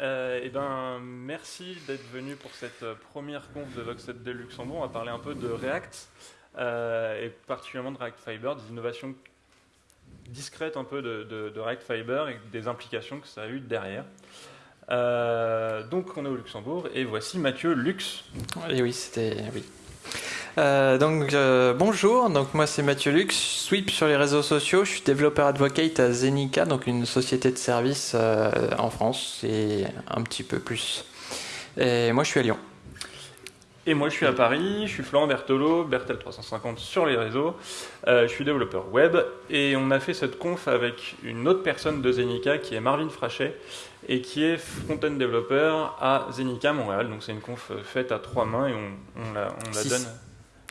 Euh, eh ben, merci d'être venu pour cette euh, première conf de Voxet de Luxembourg. On va parler un peu de React, euh, et particulièrement de React Fiber, des innovations discrètes un peu de, React Fiber et des implications que ça a eu derrière. Donc on est au Luxembourg et voici Mathieu Lux. Et oui, c'était oui. Euh, donc euh, bonjour, donc moi c'est Mathieu Lux, sweep sur les réseaux sociaux, je suis développeur advocate à Zenica, donc une société de services euh, en France et un petit peu plus. Et moi je suis à Lyon. Et moi je suis à Paris, je suis Florent Bertolo, Bertel350 sur les réseaux. Je suis développeur web et on a fait cette conf avec une autre personne de Zenica qui est Marvin Frachet et qui est front-end développeur à Zenica Montréal. Donc c'est une conf faite à trois mains et on, on la, on la Six. donne.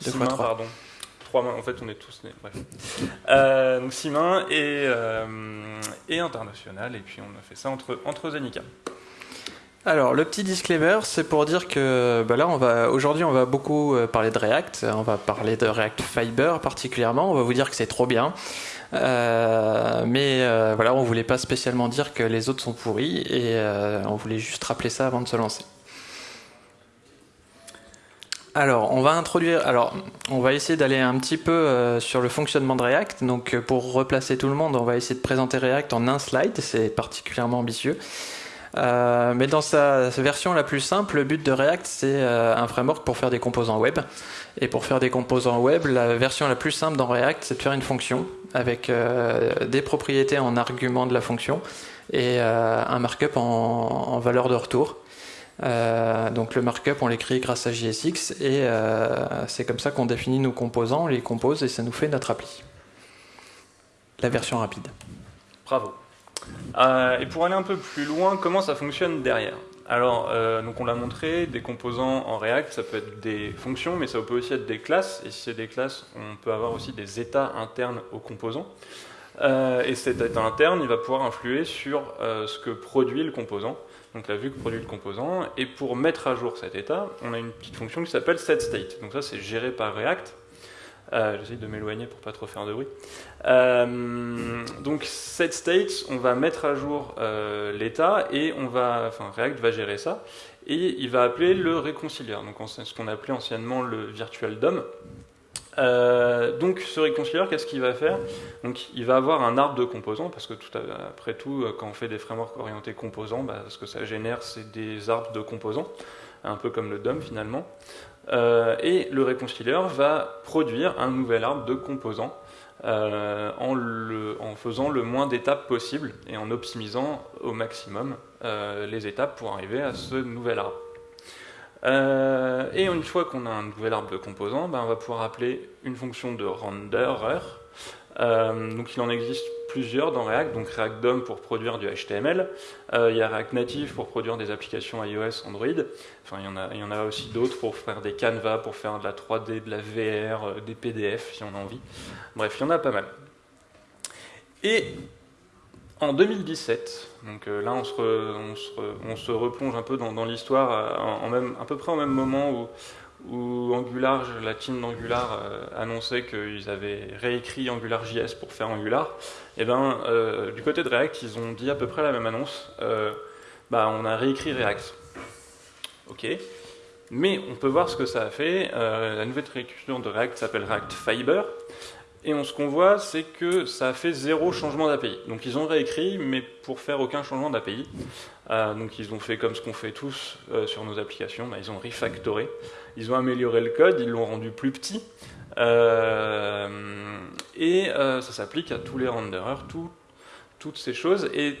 Deux Six fois mains, trois. pardon. Trois mains, en fait on est tous nés. Bref. Euh, donc six mains et, euh, et international et puis on a fait ça entre, entre Zenica. Alors le petit disclaimer, c'est pour dire que bah là on va aujourd'hui on va beaucoup euh, parler de React, on va parler de React Fiber particulièrement, on va vous dire que c'est trop bien. Euh, mais euh, voilà, on voulait pas spécialement dire que les autres sont pourris et euh, on voulait juste rappeler ça avant de se lancer. Alors, on va introduire. Alors, on va essayer d'aller un petit peu euh, sur le fonctionnement de React. Donc, euh, pour replacer tout le monde, on va essayer de présenter React en un slide. C'est particulièrement ambitieux. Euh, mais dans sa, version la plus simple, le but de React, c'est un framework pour faire des composants web. Et pour faire des composants web, la version la plus simple dans React, c'est de faire une fonction avec des propriétés en argument de la fonction et un markup en valeur de retour. Euh, donc le markup, on l'écrit grâce à JSX et euh, c'est comme ça qu'on définit nos composants, on les compose et ça nous fait notre appli. La version rapide. Bravo. Euh, et pour aller un peu plus loin, comment ça fonctionne derrière? Alors, donc on l'a montré, des composants en React, ça peut être des fonctions, mais ça peut aussi être des classes. Et si c'est des classes, on peut avoir aussi des états internes aux composants. Et cet état interne, il va pouvoir influer sur ce que produit le composant, donc la vue que produit le composant. Et pour mettre à jour cet état, on a une petite fonction qui s'appelle setState. Donc ça, c'est géré par React. Euh, J'essaie de m'éloigner pour pas trop faire de bruit. Euh, donc set state, on va mettre à jour euh, l'état et on va, enfin React va gérer ça et il va appeler le réconcilieur, donc on- ce qu'on appelait anciennement le virtual DOM. Euh, donc ce réconcilieur, qu'est-ce qu'il va faire? Donc il va avoir un arbre de composants parce que tout à- après tout, euh, quand on fait des frameworks orientés composants, bah, ce que ça génère, c'est des arbres de composants, un peu comme le DOM finalement. Euh, et le réconcilieur va produire un nouvel arbre de composants en, en faisant le moins d'étapes possible et en optimisant au maximum les étapes pour arriver à ce nouvel arbre. Euh, et une fois qu'on a un nouvel arbre de composants, ben, on va pouvoir appeler une fonction de renderer. Euh, donc il en existe plusieurs dans React, donc React DOM pour produire du HTML, euh, il y a React Native pour produire des applications iOS, Android, enfin il y en a, y en a aussi d'autres pour faire des canvas, pour faire de la 3D, de la VR, des PDF si on a envie. Bref, il y en a pas mal. Et en 2017, donc euh, là on se, re- on se re- on se replonge un peu dans, l'histoire, euh, à peu près au même moment où, Angular, la team d'Angular euh, annonçait qu'ils avaient réécrit AngularJS pour faire Angular, et ben euh, du côté de React, ils ont dit à peu près la même annonce, bah, on a réécrit React. Ok, mais on peut voir ce que ça a fait. La nouvelle réécriture de React s'appelle React Fiber. Et on, ce qu'on voit, c'est que ça a fait zéro changement d'API. Donc ils ont réécrit, mais pour faire aucun changement d'API. Euh, donc ils ont fait comme ce qu'on fait tous euh, sur nos applications, bah, ils ont refactoré. Ils ont amélioré le code, ils l'ont rendu plus petit. Euh, et ça s'applique à tous les renderers, tout- toutes ces choses. Et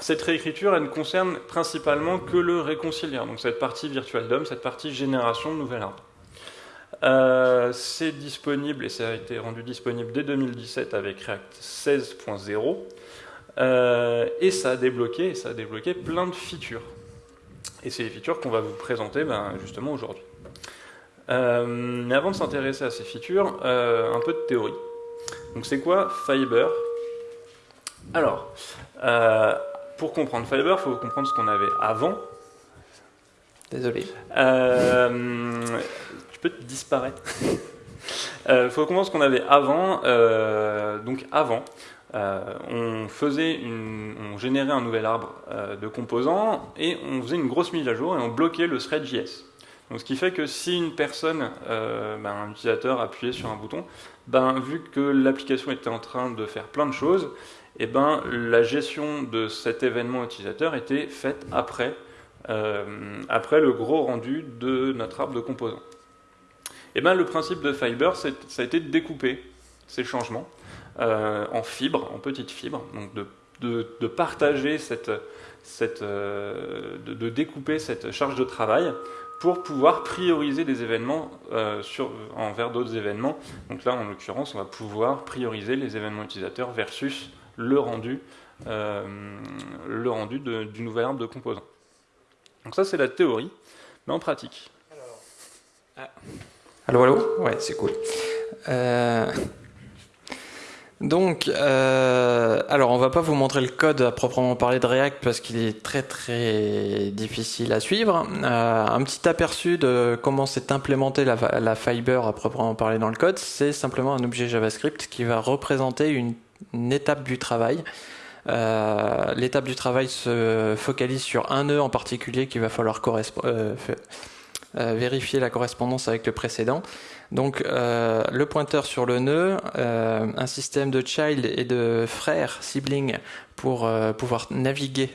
cette réécriture, elle ne concerne principalement que le réconcilieur, donc cette partie virtual DOM, cette partie génération de nouvel arbre. Euh, c'est disponible et ça a été rendu disponible dès 2017 avec React 16.0 Euh, et ça a débloqué ça a débloqué plein de features. Et c'est les features qu'on va vous présenter ben, justement aujourd'hui. Euh, mais avant de s'intéresser à ces features, un peu de théorie. Donc c'est quoi Fiber? Alors, pour comprendre Fiber, il faut comprendre ce qu'on avait avant. Désolé. Euh, peux disparaître. Il faut comprendre ce qu'on avait avant. Euh, donc avant, on faisait on générait un nouvel arbre de composants et on faisait une grosse mise à jour et on bloquait le thread JS. Donc, ce qui fait que si une personne, ben, un utilisateur appuyait sur un bouton, ben, vu que l'application était en train de faire plein de choses, eh ben, la gestion de cet événement utilisateur était faite après, euh, après le gros rendu de notre arbre de composants. Eh ben, le principe de Fiber, ça a été de découper ces changements euh, en fibres, en petites fibres, donc de, partager cette, euh, découper cette charge de travail pour pouvoir prioriser des événements euh, envers d'autres événements. Donc là, en l'occurrence, on va pouvoir prioriser les événements utilisateurs versus le rendu, le rendu du nouvel arbre de composants. Donc ça, c'est la théorie, mais en pratique. Alors, allô, allô Ouais, c'est cool. Euh, donc, euh, alors on va pas vous montrer le code à proprement parler de React parce qu'il est très très difficile à suivre. Euh, un petit aperçu de comment s'est implémenté la, la, Fiber à proprement parler dans le code, c'est simplement un objet JavaScript qui va représenter une, étape du travail. L'étape du travail se focalise sur un nœud en particulier qu'il va falloir euh, vérifier la correspondance avec le précédent. Donc euh, le pointeur sur le nœud, euh, un système de child et de frère, sibling, pour pouvoir naviguer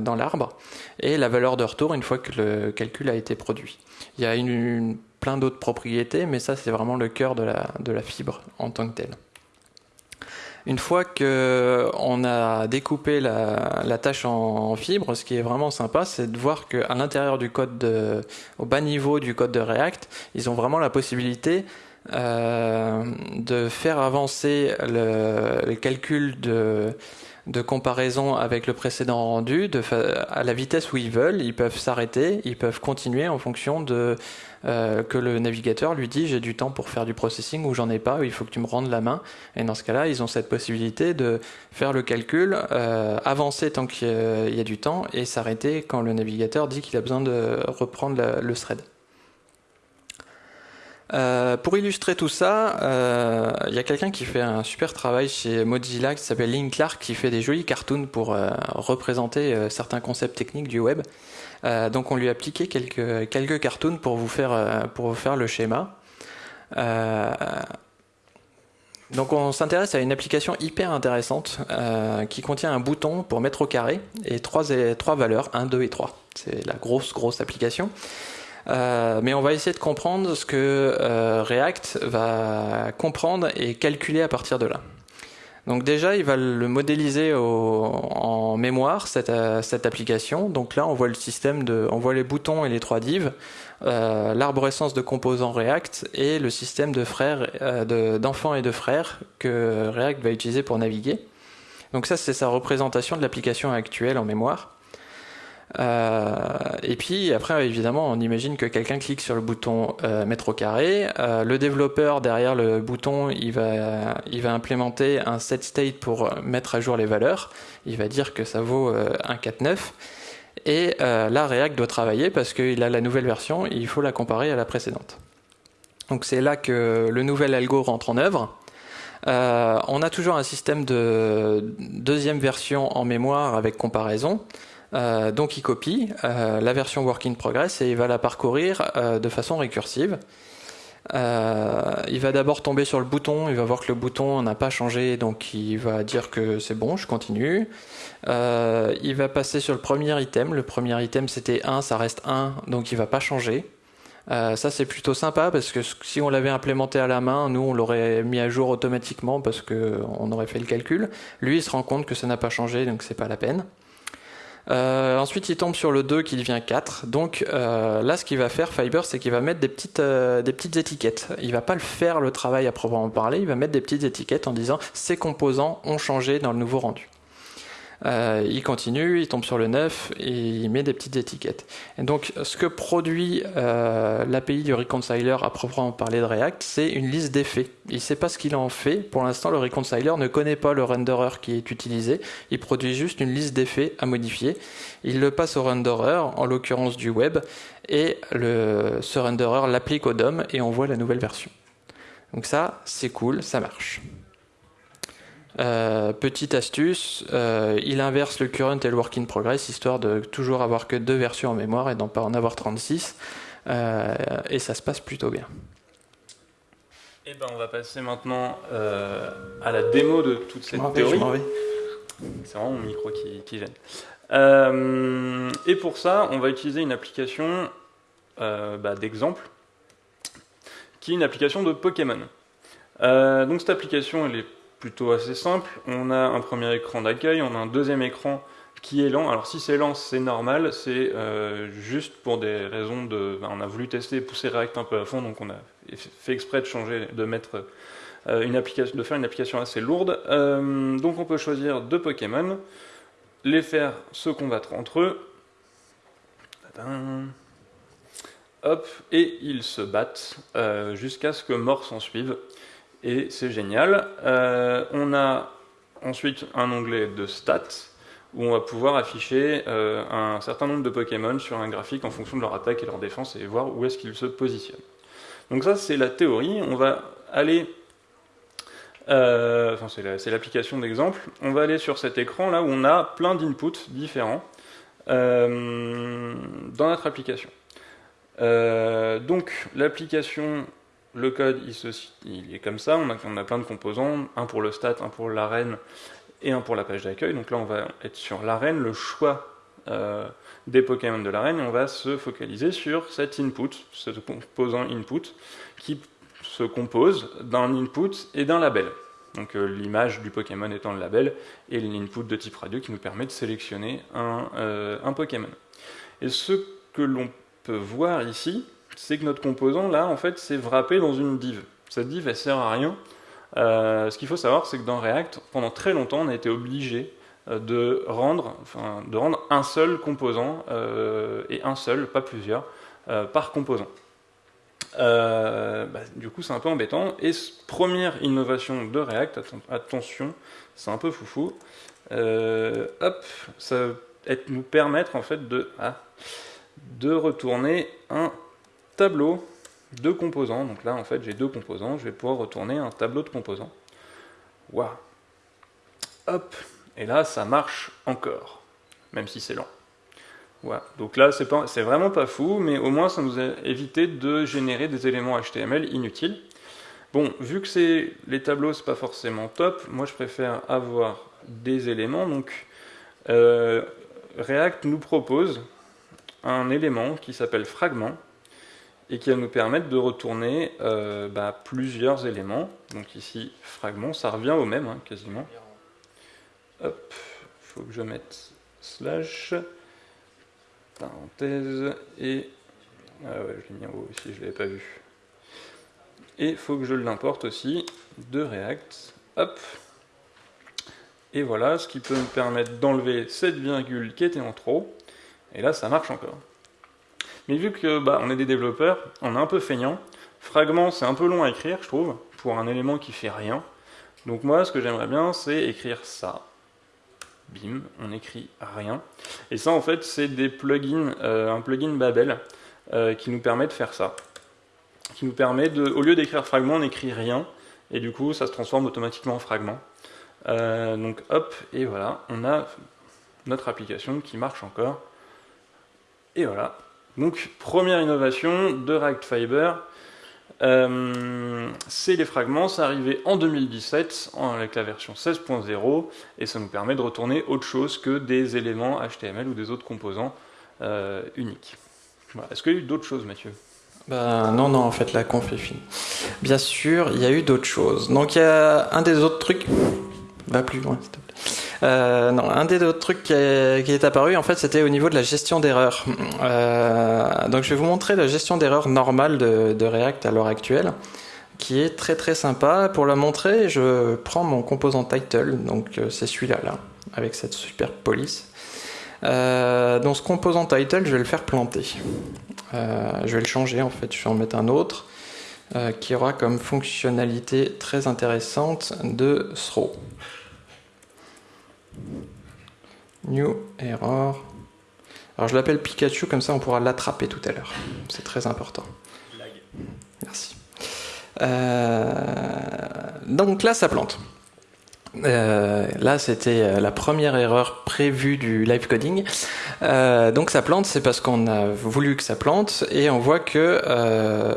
dans l'arbre, et la valeur de retour une fois que le calcul a été produit. Il y a plein d'autres propriétés, mais ça c'est vraiment le cœur de la fibre en tant que telle. Une fois qu'on a découpé la, tâche en, fibres, ce qui est vraiment sympa, c'est de voir qu'à l'intérieur du code, au bas niveau du code de React, ils ont vraiment la possibilité euh, de faire avancer le, calcul de, comparaison avec le précédent rendu à la vitesse où ils veulent. Ils peuvent s'arrêter, ils peuvent continuer en fonction de euh, que le navigateur lui dit j'ai du temps pour faire du processing ou j'en ai pas, il faut que tu me rendes la main. Et dans ce cas-là, ils ont cette possibilité de faire le calcul, euh, avancer tant qu'il y a du temps et s'arrêter quand le navigateur dit qu'il a besoin de reprendre le thread. Euh, pour illustrer tout ça, il y a quelqu'un qui fait un super travail chez Mozilla qui s'appelle Link Clark qui fait des jolis cartoons pour représenter certains concepts techniques du web. Euh, donc on lui a appliqué quelques, quelques cartoons pour vous faire, euh, pour vous faire le schéma. Euh, donc on s'intéresse à une application hyper intéressante qui contient un bouton pour mettre au carré et trois, trois valeurs, 1, 2 et 3. C'est la grosse grosse application. mais on va essayer de comprendre ce que React va comprendre et calculer à partir de là. Donc déjà, il va le modéliser en mémoire, euh, cette, application. Donc là, on voit le système de, on voit les boutons et les trois divs, euh, l'arborescence de composants React et le système de frères, euh, d'enfants et de frères que React va utiliser pour naviguer. Donc ça, c'est sa représentation de l'application actuelle en mémoire. Euh, et puis après, évidemment, on imagine que quelqu'un clique sur le bouton euh, mettre au carré. Euh, le développeur derrière le bouton, il va, implémenter un set state pour mettre à jour les valeurs. Il va dire que ça vaut 1.4.9. Et là, React doit travailler parce qu'il a la nouvelle version, il faut la comparer à la précédente. Donc c'est là que le nouvel algo rentre en œuvre. on a toujours un système de deuxième version en mémoire avec comparaison. Euh, donc il copie euh, la version work in progress et il va la parcourir euh, de façon récursive. il va d'abord tomber sur le bouton, il va voir que le bouton n'a pas changé, donc il va dire que c'est bon, je continue. il va passer sur le premier item, le premier item c'était 1, ça reste 1, donc il va pas changer. ça c'est plutôt sympa parce que si on l'avait implémenté à la main, nous on l'aurait mis à jour automatiquement parce qu'on aurait fait le calcul. Lui il se rend compte que ça n'a pas changé donc c'est pas la peine. Euh, ensuite, il tombe sur le 2 qui devient 4. Donc euh, là, ce qu'il va faire, Fiber, c'est qu'il va mettre des petites, euh, des petites étiquettes. Il va pas le faire le travail à proprement parler, il va mettre des petites étiquettes en disant ces composants ont changé dans le nouveau rendu. Euh, il continue, il tombe sur le 9 et il met des petites étiquettes. Et donc ce que produit euh, l'API du reconciler à proprement parler de React, c'est une liste d'effets. Il ne sait pas ce qu'il en fait. Pour l'instant, le reconciler ne connaît pas le renderer qui est utilisé. Il produit juste une liste d'effets à modifier. Il le passe au renderer, en l'occurrence du web, et ce renderer l'applique au DOM et on voit la nouvelle version. Donc ça, c'est cool, ça marche. Petite astuce, il inverse le current et le work in progress, histoire de toujours avoir que deux versions en mémoire et d'en pas en avoir 36. et ça se passe plutôt bien. Et eh ben, on va passer maintenant à la démo de toute cette théorie. C'est vraiment mon micro qui, qui gêne. Euh, et pour ça, on va utiliser une application euh, bah, d'exemple, qui est une application de Pokémon. Euh, donc cette application, elle est plutôt assez simple. On a un premier écran d'accueil, on a un deuxième écran qui est lent. Alors si c'est lent, c'est normal, c'est juste pour des raisons de... Bah, on a voulu tester pousser React un peu à fond, donc on a fait exprès de changer, de mettre une application, faire une application assez lourde. donc on peut choisir deux Pokémon les faire se combattre entre eux. Et ils se battent euh, jusqu'à ce que mort s'en suive. Et c'est génial. Euh, on a ensuite un onglet de stats où on va pouvoir afficher euh, un certain nombre de Pokémon sur un graphique en fonction de leur attaque et leur défense et voir où est-ce qu'ils se positionnent. Donc ça c'est la théorie. On va aller euh, enfin, c'est l'application d'exemple. On va aller sur cet écran là où on a plein d'inputs différents dans notre application. Donc l'application, le code, il, est comme ça. On a, plein de composants, un pour le stat, un pour l'arène et un pour la page d'accueil. Donc là, on va être sur l'arène, le choix des Pokémon de l'arène, et on va se focaliser sur cet input, ce composant input, qui se compose d'un input et d'un label. Donc euh, l'image du Pokémon étant le label et l'input de type radio qui nous permet de sélectionner un, euh, un Pokémon. Et ce que l'on peut voir ici, c'est que notre composant là en fait c'est wrappé dans une div. Cette div elle sert à rien. Euh, ce qu'il faut savoir c'est que dans React pendant très longtemps on a été obligé de rendre, enfin, de rendre un seul composant et un seul, pas plusieurs, par composant. Euh, bah, du coup, c'est un peu embêtant. Et première innovation de React, attention, c'est un peu foufou. Euh, hop, ça va nous permettre en fait de, ah, de retourner un tableau de composants. Donc là, en fait, j'ai deux composants. Je vais pouvoir retourner un tableau de composants. Waouh. Hop. Et là, ça marche encore, même si c'est lent. Donc là, c'est vraiment pas fou, mais au moins ça nous a évité de générer des éléments HTML inutiles. Bon, vu que les tableaux, c'est pas forcément top, moi je préfère avoir des éléments. Donc euh, React nous propose un élément qui s'appelle fragment et qui va nous permettre de retourner euh, bah, plusieurs éléments. Donc ici, fragment, ça revient au même, hein, quasiment. Hop, faut que je mette slash parenthèse, et... Ah ouais, je l'ai mis en haut ici, je ne l'avais pas vu. Et faut que je l'importe aussi de React. Hop. Et voilà, ce qui peut me permettre d'enlever cette virgule qui était en trop. Et là, ça marche encore. Mais vu que bah, on est des développeurs, on est un peu feignant. Fragment, c'est un peu long à écrire, je trouve, pour un élément qui fait rien. Donc moi, ce que j'aimerais bien, c'est écrire ça bim, on écrit rien. Et ça, en fait, c'est des plugins, euh, un plugin Babel euh, qui nous permet de faire ça. Qui nous permet de, au lieu d'écrire fragment, on écrit rien, et du coup, ça se transforme automatiquement en fragment. Euh, donc, hop, et voilà, on a notre application qui marche encore. Et voilà. Donc, première innovation de React Fiber, euh, c'est les fragments, ça arrivé en 2017 avec la version 16.0 et ça nous permet de retourner autre chose que des éléments HTML ou des autres composants euh, uniques. Est-ce qu'il y a eu d'autres choses, Mathieu? Bah, non, non, en fait, la conf est. Bien sûr, il y a eu d'autres choses. Donc, il y a un des autres trucs. Va plus loin, s'il te plaît. Euh, un des autres trucs qui est, apparu, en fait, c'était au niveau de la gestion d'erreurs. Euh, donc, je vais vous montrer la gestion d'erreurs normale de, React à l'heure actuelle, qui est très très sympa. Pour la montrer, je prends mon composant title, donc euh, c'est celui-là, là, avec cette super police. donc, ce composant title, je vais le faire planter. je vais le changer, en fait, je vais en mettre un autre. qui aura comme fonctionnalité très intéressante de throw. New error. Alors je l'appelle Pikachu, comme ça on pourra l'attraper tout à l'heure. C'est très important. Merci. Euh, donc là, ça plante. Euh, là, c'était euh, la première erreur prévue du live coding. Euh, donc ça plante, c'est parce qu'on a voulu que ça plante et on voit que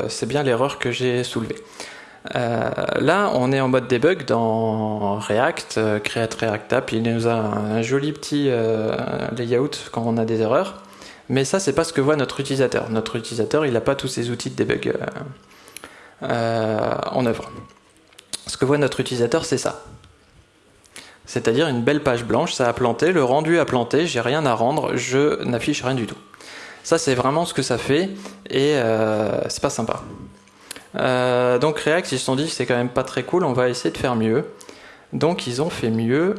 c'est bien l'erreur que j'ai soulevée. Là, on est en mode debug dans React, Create React App. Il nous a un joli petit layout quand on a des erreurs. Mais ça, c'est pas ce que voit notre utilisateur. Notre utilisateur, il n'a pas tous ces outils de debug en œuvre. Ce que voit notre utilisateur, c'est ça c'est-à-dire une belle page blanche, ça a planté, le rendu a planté, j'ai rien à rendre, je n'affiche rien du tout. Ça c'est vraiment ce que ça fait et euh, c'est pas sympa. Euh, donc React ils se sont dit c'est quand même pas très cool, on va essayer de faire mieux. Donc ils ont fait mieux.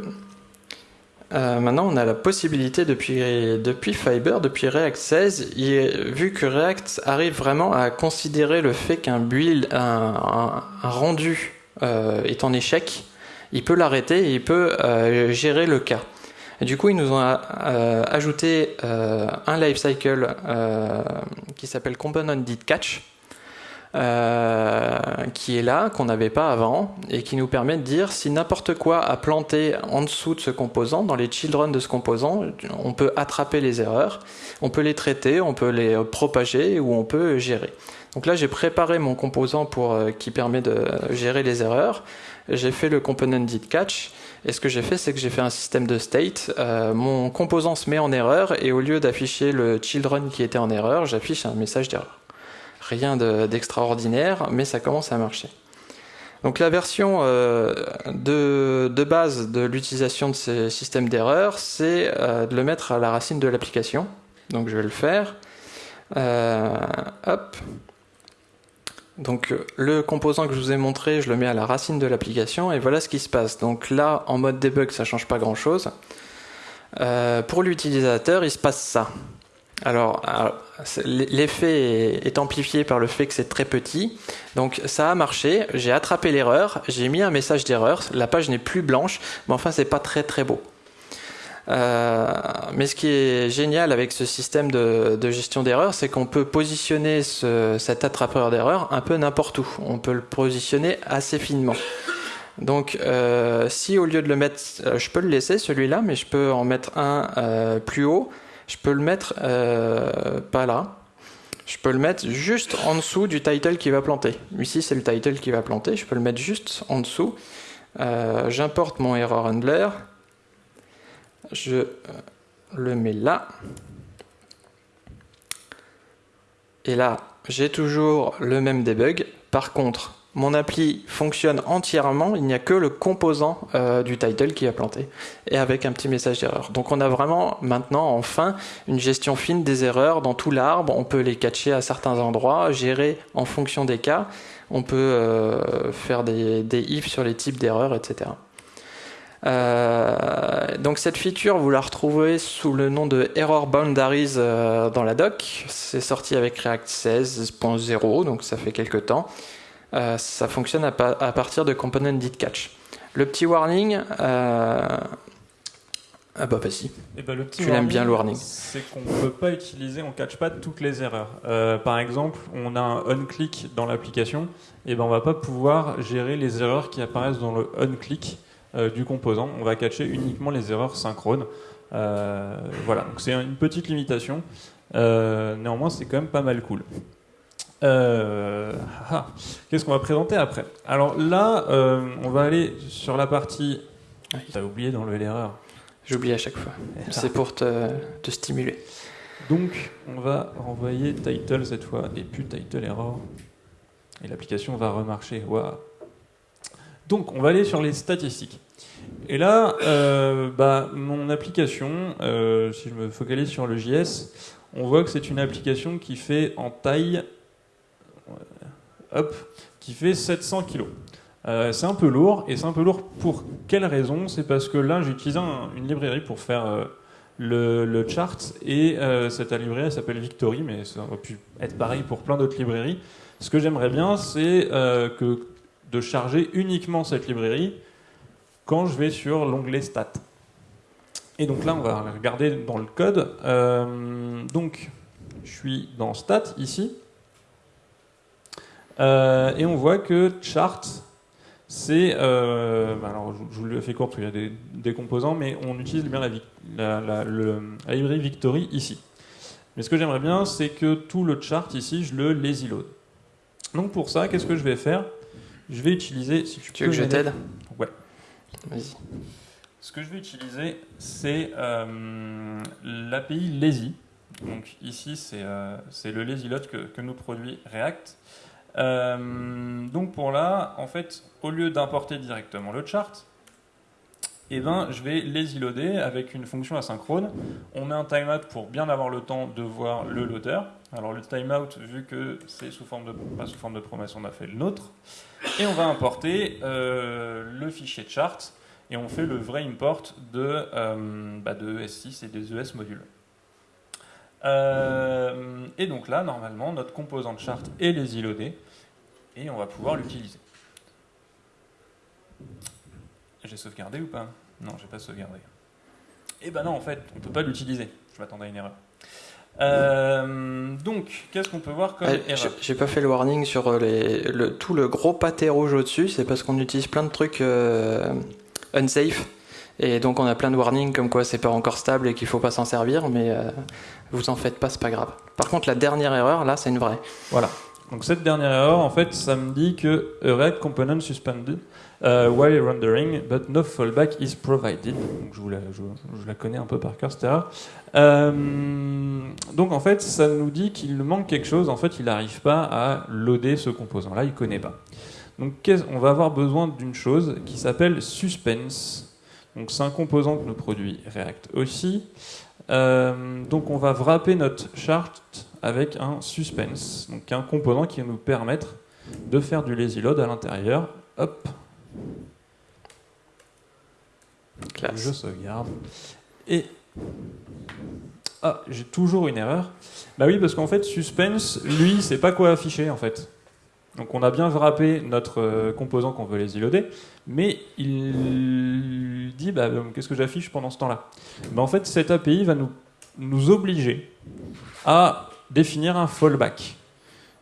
Euh, maintenant on a la possibilité depuis, Fiber, depuis React 16, vu que React arrive vraiment à considérer le fait qu'un build, un, rendu est en échec, il peut l'arrêter et il peut euh, gérer le cas. Du coup, ils nous ont euh, ajouté euh, un lifecycle qui s'appelle Component qui est là, qu'on n'avait pas avant, et qui nous permet de dire si n'importe quoi a planté en dessous de ce composant, dans les children de ce composant, on peut attraper les erreurs, on peut les traiter, on peut les propager ou on peut gérer. Donc là, j'ai préparé mon composant pour, qui permet de gérer les erreurs j'ai fait le component did catch. Et ce que j'ai fait, c'est que j'ai fait un système de state. Euh, mon composant se met en erreur et au lieu d'afficher le children qui était en erreur, j'affiche un message d'erreur. Rien d'extraordinaire, mais ça commence à marcher. Donc la version euh, de, base de l'utilisation de ces systèmes d'erreur, c'est euh, de le mettre à la racine de l'application. Donc je vais le faire. hop. Donc le composant que je vous ai montré, je le mets à la racine de l'application et voilà ce qui se passe. Donc là, en mode debug, ça change pas grand chose. Euh, pour l'utilisateur, il se passe ça. Alors, l'effet est amplifié par le fait que c'est très petit. Donc ça a marché, j'ai attrapé l'erreur, j'ai mis un message d'erreur, la page n'est plus blanche, mais enfin c'est pas très très beau. Euh, mais ce qui est génial avec ce système de, gestion d'erreurs, c'est qu'on peut positionner cet attrapeur d'erreurs un peu n'importe où. On peut le positionner assez finement. Donc, euh, si au lieu de le mettre, euh, je peux le laisser celui-là, mais je peux en mettre un plus haut. Je peux le mettre pas là. Je peux le mettre juste en dessous du title qui va planter. Ici, c'est le title qui va planter. Je peux le mettre juste en dessous. J'importe mon error handler je euh, le mets là. Et là, j'ai toujours le même debug. Par contre, mon appli fonctionne entièrement, il n'y a que le composant euh, du title qui a planté, et avec un petit message d'erreur. Donc on a vraiment maintenant, enfin, une gestion fine des erreurs dans tout l'arbre, on peut les catcher à certains endroits, gérer en fonction des cas, on peut euh, faire des, ifs sur les types d'erreurs, etc. Euh, donc cette feature, vous la retrouvez sous le nom de Error Boundaries dans la doc. C'est sorti avec React 16.0, donc ça fait quelques temps. Euh, ça fonctionne à, partir de Component Did Catch. Le petit warning, ah bah vas-y. Eh ben, le petit tu l'aimes bien le warning. C'est qu'on ne peut pas utiliser, on ne catch pas toutes les erreurs. par exemple, on a un on-click dans l'application, et eh ben on va pas pouvoir gérer les erreurs qui apparaissent dans le on-click. Euh, du composant. On va catcher uniquement les erreurs synchrones. Euh, voilà, donc c'est une petite limitation. Euh, néanmoins, c'est quand même pas mal cool. Ah, qu'est-ce qu'on va présenter après? Alors là, on va aller sur la partie. T'as oublié d'enlever l'erreur. J'oublie à chaque fois. C'est pour te, te, stimuler. Donc, on va renvoyer title cette fois et plus title error. Et l'application va remarcher. Waouh. Donc, on va aller sur les statistiques. Et là, euh, bah, mon application, euh, si je me focalise sur le JS, on voit que c'est une application qui fait en taille, hop, qui fait 700 kg. Euh, c'est un peu lourd, et c'est un peu lourd pour quelle raison? C'est parce que là, j'ai utilisé une librairie pour faire le, chart, et cette librairie s'appelle Victory, mais ça aurait pu être pareil pour plein d'autres librairies. Ce que j'aimerais bien, c'est que de charger uniquement cette librairie quand je vais sur l'onglet Stats. Et donc là, on va regarder dans le code. Euh, donc, je suis dans Stats ici. Euh, et on voit que chart, c'est, euh, bah alors je, vous le fais court parce qu'il y a des, composants, mais on utilise bien la, la, le, librairie Victory ici. Mais ce que j'aimerais bien, c'est que tout le chart ici, je le lazy load. Donc pour ça, qu'est-ce que je vais faire? Je vais utiliser. Si tu, veux que je t'aide? Ouais. Vas-y. Ce que je vais utiliser, c'est euh, l'API lazy. Donc ici, c'est euh, le lazy load que, que nous produit React. Euh, donc pour là, en fait, au lieu d'importer directement le chart, eh ben, je vais les loader avec une fonction asynchrone. On met un timeout pour bien avoir le temps de voir le loader. Alors le timeout, vu que c'est sous forme de pas sous forme de promesse, on a fait le nôtre. Et on va importer euh, le fichier chart et on fait le vrai import de, euh, bah, de ES6 et des ES modules. Euh, et donc là, normalement, notre composant chart est les loadé et on va pouvoir l'utiliser. J'ai sauvegardé ou pas? Non, j'ai pas sauvegardé. Eh ben non, en fait, on peut pas l'utiliser. Je m'attendais à une erreur. Euh, donc, qu'est-ce qu'on peut voir comme erreur? J'ai pas fait le warning sur les, le, tout le gros pâté rouge au-dessus, c'est parce qu'on utilise plein de trucs euh, unsafe. Et donc on a plein de warnings comme quoi c'est pas encore stable et qu'il faut pas s'en servir, mais vous en faites pas, c'est pas grave. Par contre, la dernière erreur, là, c'est une vraie. Voilà. Donc cette dernière erreur, en fait, ça me dit que a React component suspended uh, while rendering, but no fallback is provided. Donc je, la, connais un peu par cœur, cette erreur. Euh, donc en fait, ça nous dit qu'il manque quelque chose. En fait, il n'arrive pas à loader ce composant-là, il connaît pas. Donc on va avoir besoin d'une chose qui s'appelle suspense. Donc c'est un composant que nous produit React aussi. Euh, donc on va wrapper notre chart avec un suspense, donc un composant qui va nous permettre de faire du lazy load à l'intérieur. Hop. Je sauvegarde. Et ah, j'ai toujours une erreur. Bah oui, parce qu'en fait, suspense, lui, c'est pas quoi afficher en fait. Donc on a bien wrappé notre euh, composant qu'on veut lazy loader, mais il dit bah, qu'est-ce que j'affiche pendant ce temps-là? Bah, En fait, cette API va nous, obliger à définir un fallback.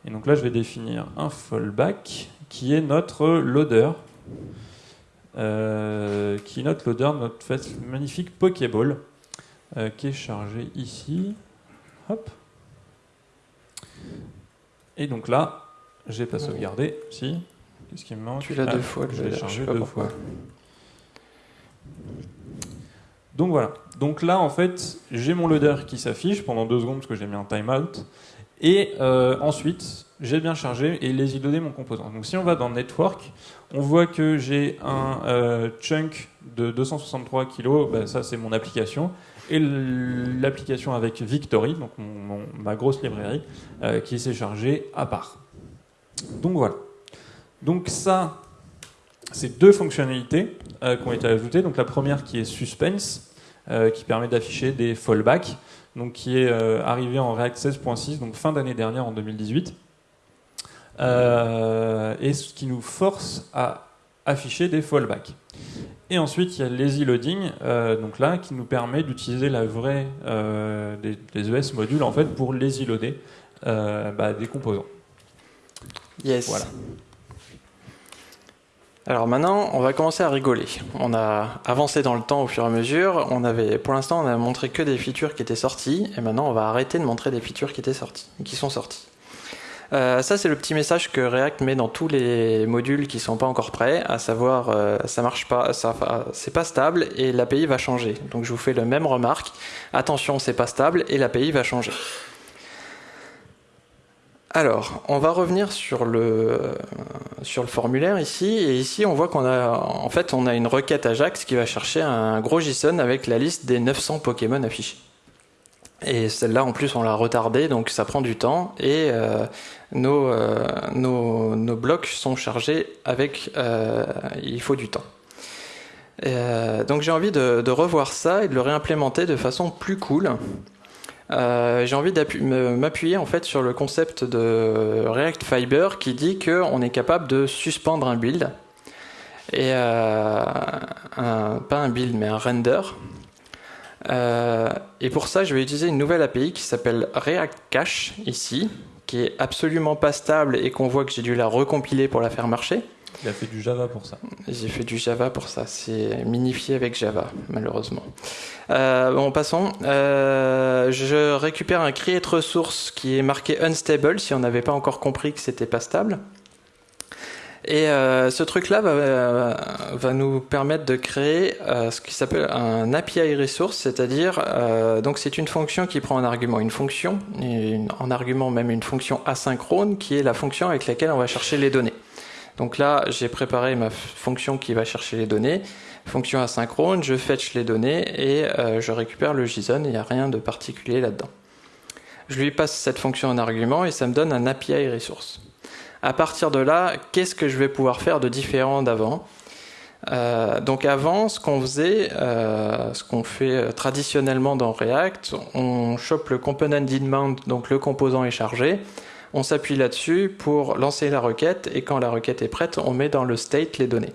Et donc là, je vais définir un fallback qui est notre loader, euh, qui est notre loader, notre magnifique Pokéball, euh, qui est chargé ici. Hop. Et donc là, j'ai pas sauvegardé. Si. Qu'est-ce qui me manque Tu l'as deux ah, fois. Je l'ai chargé deux fois. Donc voilà. Donc là, en fait, j'ai mon loader qui s'affiche pendant deux secondes parce que j'ai mis un timeout. Et euh, ensuite, j'ai bien chargé et les donné mon composant. Donc si on va dans Network, on voit que j'ai un euh, chunk de 263 kg, bah, ça c'est mon application, et l'application avec Victory, donc ma grosse librairie, euh, qui s'est chargée à part. Donc voilà. Donc ça, c'est deux fonctionnalités qui ont été ajoutées. Donc la première qui est Suspense, euh, qui permet d'afficher des fallbacks, donc qui est euh, arrivé en React 16.6, donc fin d'année dernière en 2018, euh, et ce qui nous force à afficher des fallbacks. Et ensuite, il y a lazy loading, donc là, qui nous permet d'utiliser la vraie des, ES modules en fait pour lazy loader bah, des composants. Yes. Voilà. Alors maintenant, on va commencer à rigoler. On a avancé dans le temps au fur et à mesure. On avait, pour l'instant, on a montré que des features qui étaient sorties, et maintenant, on va arrêter de montrer des features qui étaient sorties, qui sont sorties. Euh, ça, c'est le petit message que React met dans tous les modules qui sont pas encore prêts, à savoir, euh, ça marche pas, ça, c'est pas stable et l'API va changer. Donc, je vous fais le même remarque. Attention, c'est pas stable et l'API va changer. Alors, on va revenir sur le, sur le formulaire ici, et ici on voit qu'on a, en fait, on a une requête Ajax qui va chercher un gros JSON avec la liste des 900 Pokémon affichés. Et celle-là, en plus, on l'a retardée, donc ça prend du temps, et euh, euh, nos, nos, blocs sont chargés avec, euh, il faut du temps. donc j'ai envie de, de, revoir ça et de le réimplémenter de façon plus cool. Euh, j'ai envie de m'appuyer en fait sur le concept de React Fiber qui dit qu'on est capable de suspendre un build et euh, pas un build mais un render. Euh, et pour ça, je vais utiliser une nouvelle API qui s'appelle React Cache ici, qui est absolument pas stable et qu'on voit que j'ai dû la recompiler pour la faire marcher. Il a fait du Java pour ça. J'ai fait du Java pour ça. C'est minifié avec Java, malheureusement. Euh, bon, passons. Euh, je récupère un create resource qui est marqué unstable si on n'avait pas encore compris que c'était pas stable. Et euh, ce truc-là va, nous permettre de créer ce qui s'appelle un API resource, c'est-à-dire donc c'est une fonction qui prend en argument une fonction, en argument même une fonction asynchrone qui est la fonction avec laquelle on va chercher les données. Donc là, j'ai préparé ma fonction qui va chercher les données, fonction asynchrone, je fetch les données et euh, je récupère le JSON, il n'y a rien de particulier là-dedans. Je lui passe cette fonction en argument et ça me donne un API resource. À partir de là, qu'est-ce que je vais pouvoir faire de différent d'avant? Euh, donc avant, ce qu'on faisait, euh, ce qu'on fait traditionnellement dans React, on chope le component mount, donc le composant est chargé, on s'appuie là-dessus pour lancer la requête et quand la requête est prête, on met dans le state les données.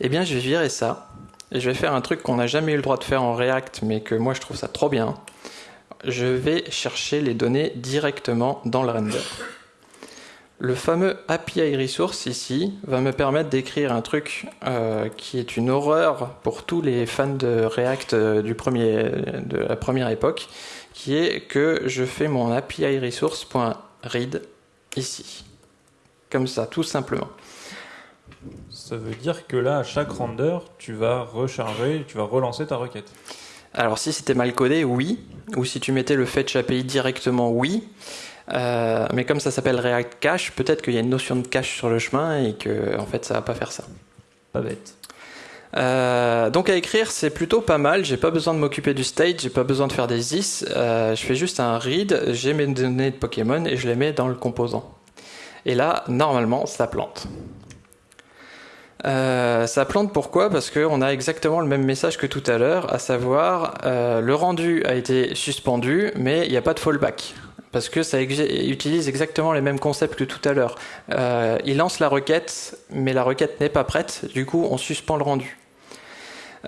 Eh bien, je vais virer ça et je vais faire un truc qu'on n'a jamais eu le droit de faire en React, mais que moi je trouve ça trop bien. Je vais chercher les données directement dans le render. Le fameux API Resource ici va me permettre d'écrire un truc euh, qui est une horreur pour tous les fans de React euh, de la première époque, qui est que je fais mon API Resource.read ici. Comme ça, tout simplement. Ça veut dire que là, à chaque render, tu vas recharger, tu vas relancer ta requête. Alors si c'était mal codé, oui. Ou si tu mettais le fetch API directement, oui. Euh, mais comme ça s'appelle React Cache, peut-être qu'il y a une notion de cache sur le chemin et que en fait ça va pas faire ça. Pas bête. Euh, donc à écrire c'est plutôt pas mal, j'ai pas besoin de m'occuper du state, j'ai pas besoin de faire des is, euh, je fais juste un read, j'ai mes données de Pokémon et je les mets dans le composant. Et là normalement ça plante. Euh, ça plante pourquoi? Parce qu'on a exactement le même message que tout à l'heure, à savoir le rendu a été suspendu, mais il n'y a pas de fallback. Parce que ça utilise exactement les mêmes concepts que tout à l'heure. Il lance la requête, mais la requête n'est pas prête, du coup on suspend le rendu.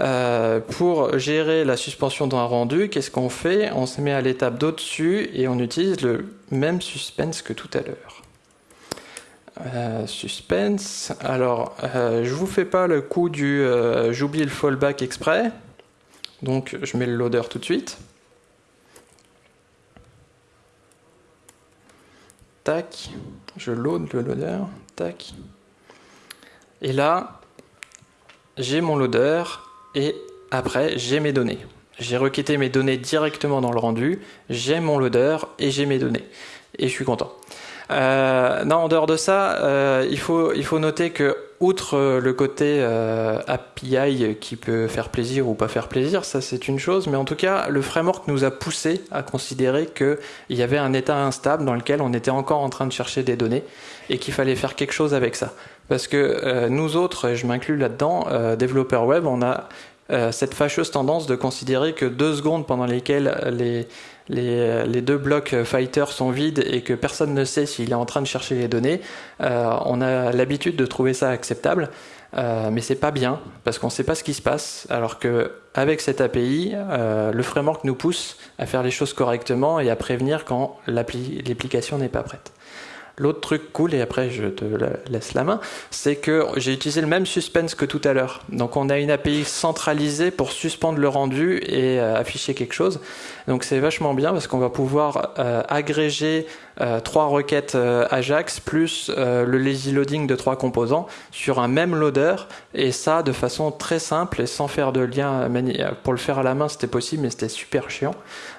Euh, pour gérer la suspension d'un rendu, qu'est-ce qu'on fait On se met à l'étape d'au-dessus et on utilise le même suspense que tout à l'heure. Euh, suspense. Alors, euh, je vous fais pas le coup du euh, j'oublie le fallback exprès. Donc, je mets le loader tout de suite. Tac. Je load le loader. Tac. Et là, j'ai mon loader et après, j'ai mes données. J'ai requêté mes données directement dans le rendu. J'ai mon loader et j'ai mes données. Et je suis content. Euh, non, en dehors de ça, euh, il, faut, noter que, outre le côté euh, API qui peut faire plaisir ou pas faire plaisir, ça c'est une chose, mais en tout cas, le framework nous a poussé à considérer qu'il y avait un état instable dans lequel on était encore en train de chercher des données et qu'il fallait faire quelque chose avec ça. Parce que euh, nous autres, et je m'inclus là-dedans, euh, développeurs web, on a euh, cette fâcheuse tendance de considérer que deux secondes pendant lesquelles les, deux blocs fighter sont vides et que personne ne sait s'il est en train de chercher les données, on a l'habitude de trouver ça acceptable, euh, mais c'est pas bien parce qu'on ne sait pas ce qui se passe. Alors que avec cette API, le framework nous pousse à faire les choses correctement et à prévenir quand l'application n'est pas prête. L'autre truc cool, et après je te laisse la main, c'est que j'ai utilisé le même suspense que tout à l'heure. Donc on a une API centralisée pour suspendre le rendu et euh, afficher quelque chose. Donc c'est vachement bien parce qu'on va pouvoir euh, agréger euh, trois requêtes Ajax plus le lazy loading de trois composants sur un même loader et ça de façon très simple et sans faire de lien pour le faire à la main c'était possible mais c'était super chiant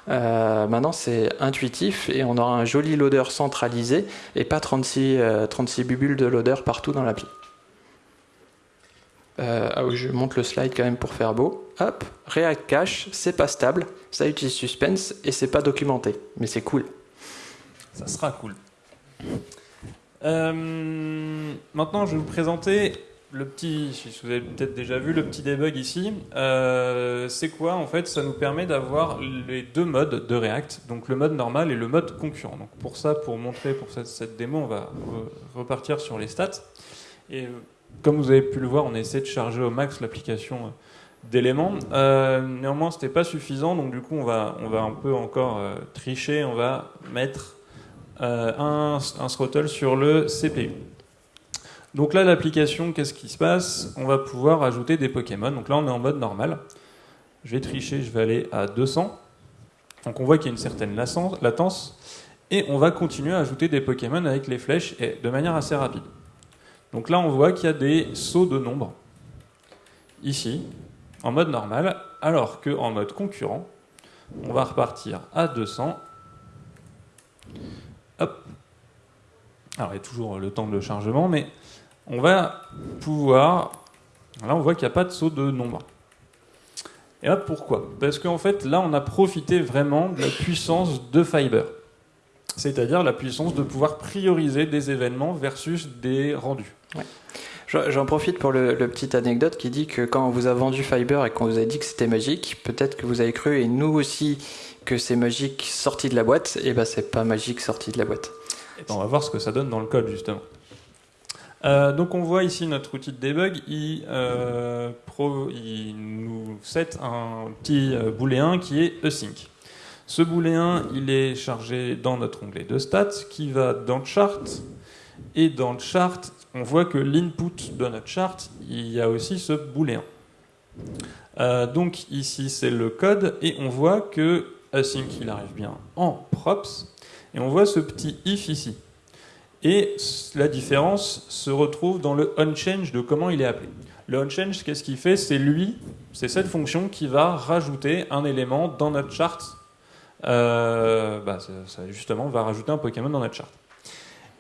maintenant c'est intuitif et on aura un joli loader centralisé et pas 36, 36 bubules de loader partout dans l'appli euh, ah je monte le slide quand même pour faire beau. Hop, React Cache, c'est pas stable, ça utilise suspense et c'est pas documenté, mais c'est cool. Ça sera cool. Euh, maintenant, je vais vous présenter le petit, si vous avez peut-être déjà vu le petit debug ici. Euh, c'est quoi en fait Ça nous permet d'avoir les deux modes de React, donc le mode normal et le mode concurrent. Donc pour ça, pour montrer pour cette, démo, on va re repartir sur les stats. Et comme vous avez pu le voir, on essaie de charger au max l'application d'éléments. Euh, néanmoins, c'était pas suffisant, donc du coup, on va, un peu encore euh, tricher. On va mettre euh, un, un, throttle sur le CPU. Donc là, l'application, qu'est-ce qui se passe? On va pouvoir ajouter des Pokémon. Donc là, on est en mode normal. Je vais tricher, je vais aller à 200. Donc on voit qu'il y a une certaine latence. Et on va continuer à ajouter des Pokémon avec les flèches et de manière assez rapide. Donc là, on voit qu'il y a des sauts de nombre. Ici, en mode normal, alors qu'en mode concurrent, on va repartir à 200. Hop. Alors il y a toujours le temps de chargement, mais on va pouvoir... Là, on voit qu'il n'y a pas de saut de nombre. Et hop, pourquoi? Parce qu'en fait, là, on a profité vraiment de la puissance de Fiber. C'est-à-dire la puissance de pouvoir prioriser des événements versus des rendus. J'en profite pour le, petit anecdote qui dit que quand on vous a vendu Fiber et qu'on vous a dit que c'était magique, peut-être que vous avez cru, et nous aussi, que c'est magique sorti de la boîte, et ben c'est pas magique sorti de la boîte. Ben, on va voir ce que ça donne dans le code justement. Euh, donc on voit ici notre outil de debug, il, euh, nous set un petit euh, booléen qui est async. Ce booléen, il est chargé dans notre onglet de stats qui va dans le chart. Et dans le chart, on voit que l'input de notre chart, il y a aussi ce booléen. Donc ici, c'est le code. Et on voit que async, il arrive bien en props. Et on voit ce petit if ici. Et la différence se retrouve dans le onChange de comment il est appelé. Le onChange, qu'est-ce qu'il fait? C'est lui, c'est cette fonction qui va rajouter un élément dans notre chart euh, bah, justement va rajouter un Pokémon dans notre chart.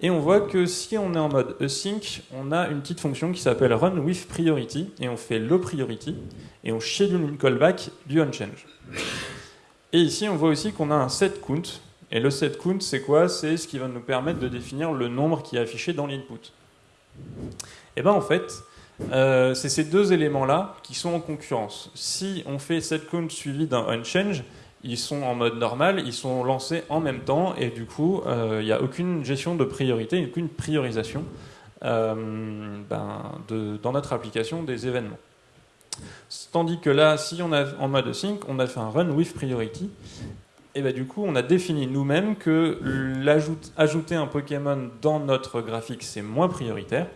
Et on voit que si on est en mode async, on a une petite fonction qui s'appelle run with priority, et on fait le priority, et on schedule une callback du onChange. Et ici, on voit aussi qu'on a un set count, et le set count, c'est quoi? C'est ce qui va nous permettre de définir le nombre qui est affiché dans l'input. Et bien en fait, euh, c'est ces deux éléments-là qui sont en concurrence. Si on fait set count suivi d'un onChange, ils sont en mode normal, ils sont lancés en même temps et du coup, euh, il n'y a aucune gestion de priorité, aucune priorisation euh, ben, dans notre application des événements. Tandis que là, si on est en mode sync, on a fait un run with priority, et ben du coup, on a défini nous-mêmes que ajouter un Pokémon dans notre graphique, c'est moins prioritaire.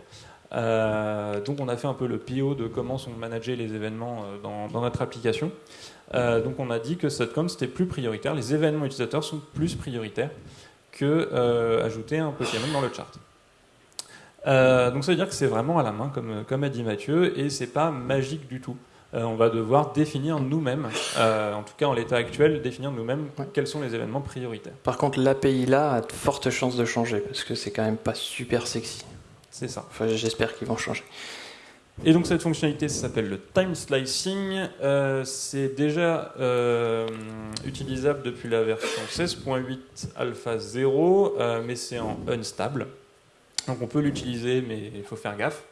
Euh, donc on a fait un peu le PO de comment sont managés les événements dans, dans notre application. Euh, donc on a dit que SetCount c'était plus prioritaire, les événements utilisateurs sont plus prioritaires que euh, ajouter un Pokémon dans le chart. Euh, donc ça veut dire que c'est vraiment à la main, comme, comme a dit Mathieu, et c'est pas magique du tout. On va devoir définir nous-mêmes, en tout cas en l'état actuel, définir nous-mêmes quels sont les événements prioritaires. Par contre, l'API là a de fortes chances de changer, parce que c'est quand même pas super sexy. C'est ça. Enfin, j'espère qu'ils vont changer. Et donc cette fonctionnalité s'appelle le time slicing. Euh, c'est déjà euh, utilisable depuis la version 16.8 alpha 0, euh, mais c'est en unstable. Donc on peut l'utiliser, mais il faut faire gaffe.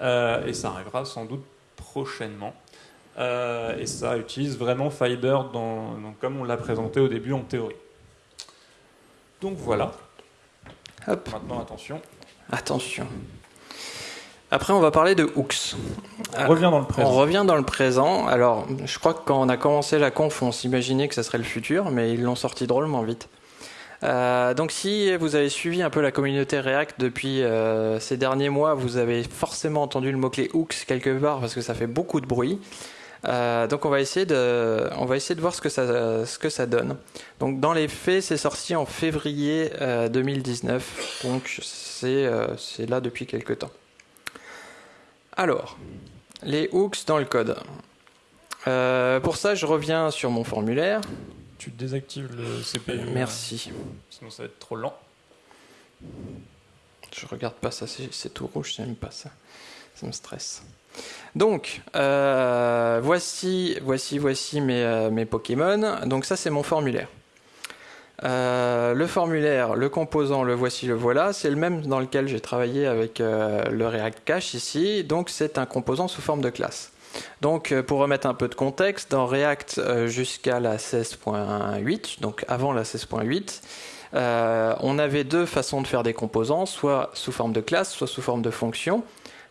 et ça arrivera sans doute prochainement. Et ça utilise vraiment Fiber dans, comme on l'a présenté au début en théorie. Donc voilà. Hop. Maintenant attention. Attention. Après, on va parler de hooks. On revient dans le présent. On revient dans le présent. Alors, je crois que quand on a commencé la conf, on s'imaginait que ça serait le futur, mais ils l'ont sorti drôlement vite. Euh, donc, si vous avez suivi un peu la communauté React depuis euh, ces derniers mois, vous avez forcément entendu le mot-clé hooks quelque part parce que ça fait beaucoup de bruit. Euh, donc on va essayer de, on va essayer de voir ce que ça, ce que ça donne. Donc dans les faits, c'est sorti en février 2019. Donc c'est, c'est là depuis quelques temps. Alors, les hooks dans le code. Euh, pour ça, je reviens sur mon formulaire. Tu désactives le CPU. Merci. Sinon, ça va être trop lent. Je regarde pas ça, c'est tout rouge, j'aime pas ça. Me stresse. Donc, euh, voici, voici, voici mes, euh, mes Pokémon. Donc ça, c'est mon formulaire. Euh, le formulaire, le composant, le voici, le voilà, c'est le même dans lequel j'ai travaillé avec le React Cache ici, donc c'est un composant sous forme de classe. Donc pour remettre un peu de contexte, dans React jusqu'à la 16.8, donc avant la 16.8, on avait deux façons de faire des composants, soit sous forme de classe, soit sous forme de fonction.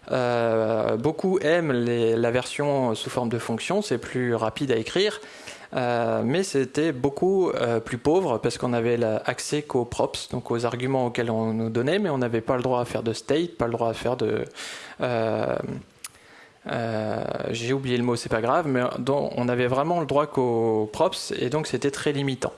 Beaucoup aiment la version sous forme de fonction, c'est plus rapide à écrire. mais c'était beaucoup plus pauvre parce qu'on avait accès qu'aux props, donc aux arguments auxquels on nous donnait, mais on n'avait pas le droit à faire de state, pas le droit à faire de euh, j'ai oublié le mot, c'est pas grave, mais on avait vraiment le droit qu'aux props et donc c'était très limitant.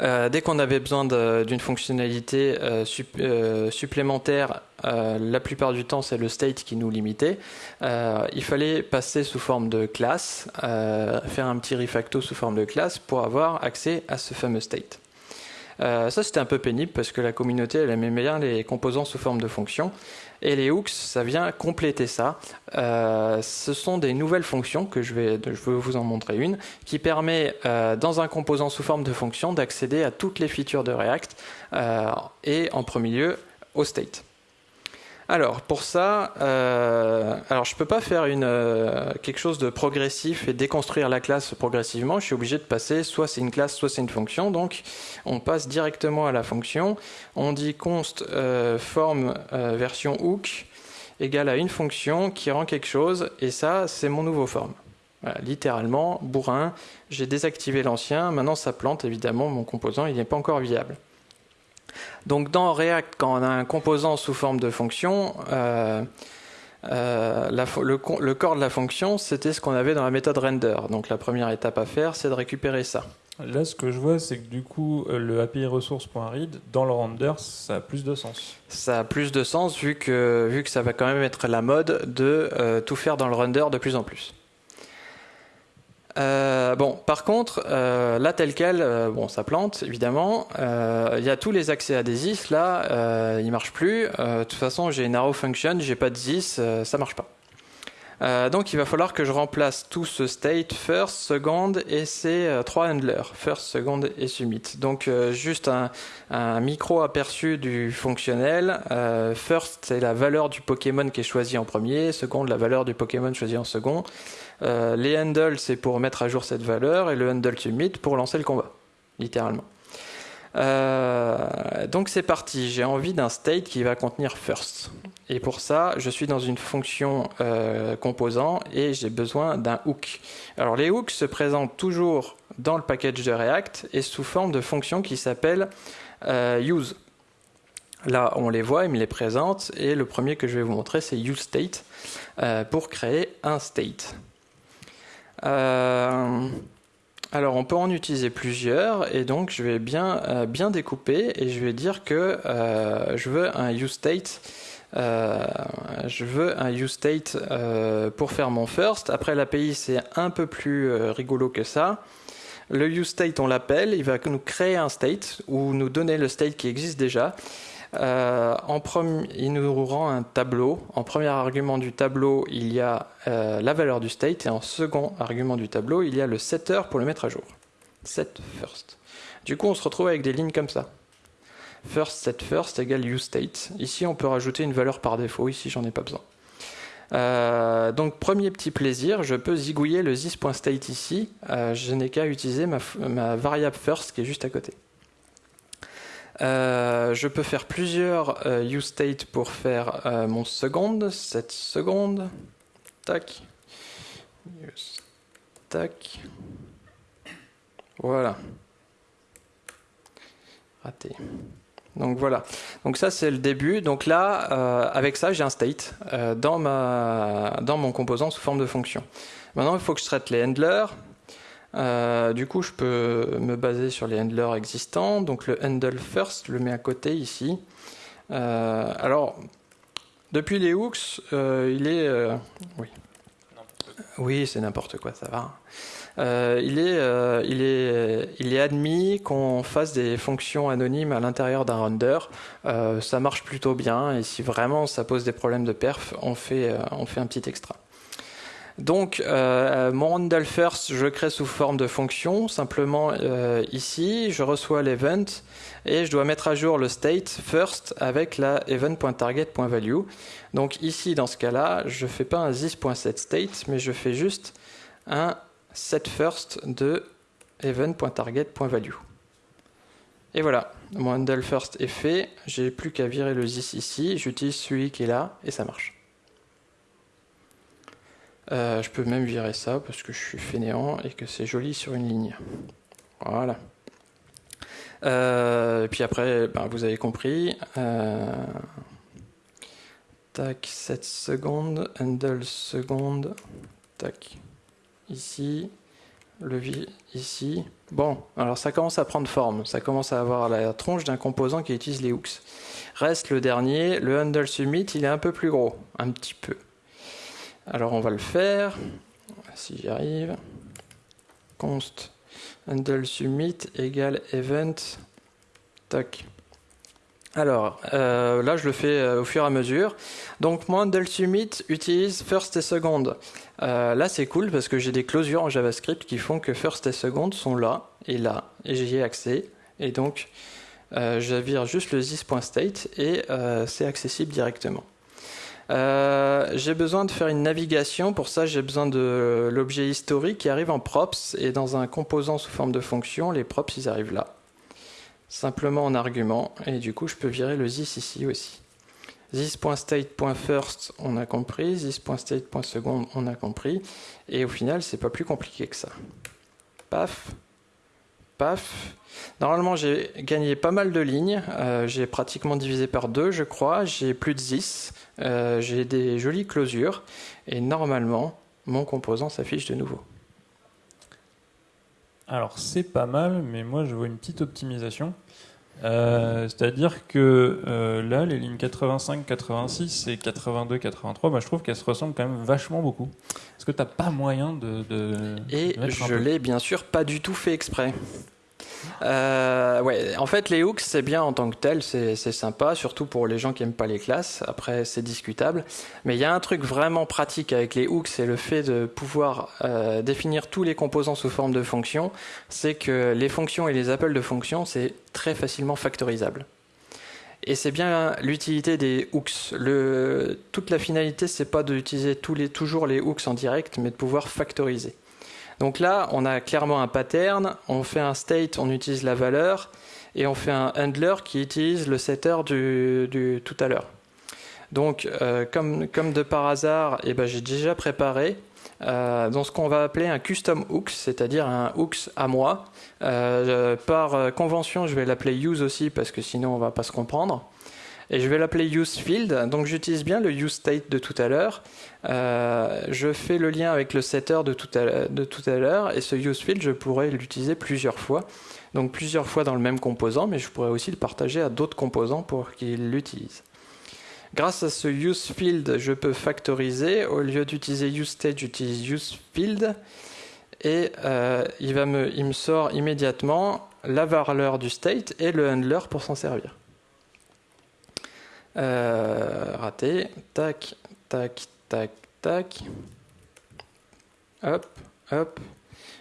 Euh, dès qu'on avait besoin d'une fonctionnalité euh, supplémentaire, la plupart du temps c'est le state qui nous limitait. il fallait passer sous forme de classe, faire un petit refacto sous forme de classe pour avoir accès à ce fameux state. ça c'était un peu pénible parce que la communauté elle aimait bien les composants sous forme de fonctions et les hooks, ça vient compléter ça. Euh, ce sont des nouvelles fonctions que je vais, je vous en montrer une, qui permet euh, dans un composant sous forme de fonction d'accéder à toutes les features de React euh, et en premier lieu au state. Alors pour ça, euh, alors je peux pas faire euh, quelque chose de progressif et déconstruire la classe progressivement. Je suis obligé de passer soit c'est une classe, soit c'est une fonction. Donc on passe directement à la fonction. On dit const euh, form version hook égale à une fonction qui rend quelque chose et ça c'est mon nouveau form. littéralement, bourrin, j'ai désactivé l'ancien, maintenant ça plante évidemment mon composant, il n'est pas encore viable. Donc dans React, quand on a un composant sous forme de fonction, euh, euh, le, corps de la fonction, c'était ce qu'on avait dans la méthode render. Donc la première étape à faire, c'est de récupérer ça. Là, ce que je vois, c'est que du coup, euh, le API resource.read, dans le render, ça a plus de sens. Ça a plus de sens vu que, vu que ça va quand même être la mode de tout faire dans le render de plus en plus. Euh, bon, par contre, euh, là tel quel, euh, bon, ça plante évidemment. Il y a tous les accès à des is là, il marche plus. de toute façon, j'ai une arrow function, j'ai pas de this, ça marche pas. donc il va falloir que je remplace tout ce state first, second et ces trois handlers, first, second et submit. Donc juste un, micro aperçu du fonctionnel. first c'est la valeur du Pokémon qui est choisi en premier, second la valeur du Pokémon choisi en second. Euh, les handles, c'est pour mettre à jour cette valeur, et le handle submit pour lancer le combat, littéralement. Euh, donc c'est parti, j'ai envie d'un state qui va contenir first. Et pour ça, je suis dans une fonction euh, composant et j'ai besoin d'un hook. Alors les hooks se présentent toujours dans le package de React et sous forme de fonction qui s'appelle use. Là, on les voit, il me les présente et le premier que je vais vous montrer, c'est useState pour créer un state. Euh, alors on peut en utiliser plusieurs et donc je vais bien, euh, découper et je vais dire que euh, je veux un useState je veux un useState pour faire mon first. Après l'API c'est un peu plus rigolo que ça. Le useState on l'appelle, il va nous créer un state ou nous donner le state qui existe déjà. Euh, il nous rend un tableau. En premier argument du tableau, il y a euh, la valeur du state et en second argument du tableau, il y a le setter pour le mettre à jour. Set first. Du coup, on se retrouve avec des lignes comme ça. First set first égale useState. Ici, on peut rajouter une valeur par défaut. Ici, j'en ai pas besoin. Euh, donc premier petit plaisir, je peux zigouiller le this.state ici. je n'ai qu'à utiliser ma variable first qui est juste à côté. Euh, je peux faire plusieurs euh, useState pour faire euh, mon seconde, cette seconde. Tac. Tac. Voilà. Raté. Donc voilà. Donc ça c'est le début. Donc là, avec ça, j'ai un state dans, ma, dans mon composant sous forme de fonction. Maintenant, il faut que je traite les handlers. Euh, du coup, je peux me baser sur les handlers existants. Donc le handle first, je le mets à côté ici. Euh, alors, depuis les hooks, euh, il est... oui, oui c'est n'importe quoi, ça va. il, est, il, est, il est admis qu'on fasse des fonctions anonymes à l'intérieur d'un render. ça marche plutôt bien et si vraiment ça pose des problèmes de perf, on fait, on fait un petit extra. Donc, euh, mon handle first, je crée sous forme de fonction. Simplement, euh, ici, je reçois l'event et je dois mettre à jour le state first avec la event.target.value. Donc ici, dans ce cas-là, je ne fais pas un this.setState, mais je fais juste un set first de event.target.value. Et voilà, mon handle first est fait. J'ai plus qu'à virer le this ici. J'utilise celui qui est là et ça marche. Euh, je peux même virer ça parce que je suis fainéant et que c'est joli sur une ligne. Voilà. Euh, puis après, ben, vous avez compris. Euh, tac, 7 secondes, handle seconde, tac, ici, levier ici. Bon, alors ça commence à prendre forme, ça commence à avoir la tronche d'un composant qui utilise les hooks. Reste le dernier, le handle submit, il est un peu plus gros, un petit peu. Alors on va le faire, si j'y arrive. Const handle submit égale event. Tac. Alors, euh, là, je le fais euh, au fur et à mesure. Donc, mon handle submit utilise first et second. Euh, là, c'est cool parce que j'ai des closures en JavaScript qui font que first et second sont là et là, et j'y ai accès. Et donc, je vire juste le this.state et c'est accessible directement. J'ai besoin de faire une navigation. Pour ça, j'ai besoin de l'objet historique qui arrive en props et dans un composant sous forme de fonction. Les props, ils arrivent là simplement en argument, et du coup je peux virer le this ici aussi. This.state.first, on a compris, this.state.second, on a compris, et au final c'est pas plus compliqué que ça. Paf, paf. Normalement j'ai gagné pas mal de lignes, euh, j'ai pratiquement divisé par deux je crois, j'ai plus de 10, euh, j'ai des jolies closures, et normalement mon composant s'affiche de nouveau. Alors c'est pas mal, mais moi je vois une petite optimisation. Euh, c'est-à-dire que euh, là, les lignes 85, 86 et 82, 83, bah, je trouve qu'elles se ressemblent quand même vachement beaucoup. Est-ce que tu n'as pas moyen de... de et je l'ai bien sûr pas du tout fait exprès. Euh, ouais, en fait, les hooks, c'est bien en tant que tel, c'est sympa, surtout pour les gens qui n'aiment pas les classes. Après, c'est discutable. Mais il y a un truc vraiment pratique avec les hooks, c'est le fait de pouvoir euh, définir tous les composants sous forme de fonctions. C'est que les fonctions et les appels de fonctions, c'est très facilement factorisable. Et c'est bien l'utilité des hooks. Toute la finalité, c'est pas d'utiliser toujours les hooks en direct, mais de pouvoir factoriser. Donc là, on a clairement un pattern, on fait un state, on utilise la valeur, et on fait un handler qui utilise le setter du, tout à l'heure. Donc, euh, comme, de par hasard, eh ben, j'ai déjà préparé euh, dans ce qu'on va appeler un custom hooks, c'est-à-dire un hooks à moi. Euh, par convention, je vais l'appeler use aussi parce que sinon on va pas se comprendre et je vais l'appeler useField. Donc j'utilise bien le useState de tout à l'heure. Euh, je fais le lien avec le setter de tout à, l'heure et ce useField, je pourrais l'utiliser plusieurs fois. Donc plusieurs fois dans le même composant, mais je pourrais aussi le partager à d'autres composants pour qu'ils l'utilisent. Grâce à ce useField, je peux factoriser. Au lieu d'utiliser useState, j'utilise useField. Et euh, il, va me, il me sort immédiatement la valeur du state et le handler pour s'en servir. Euh, raté. Tac, tac, tac, tac. Hop, hop.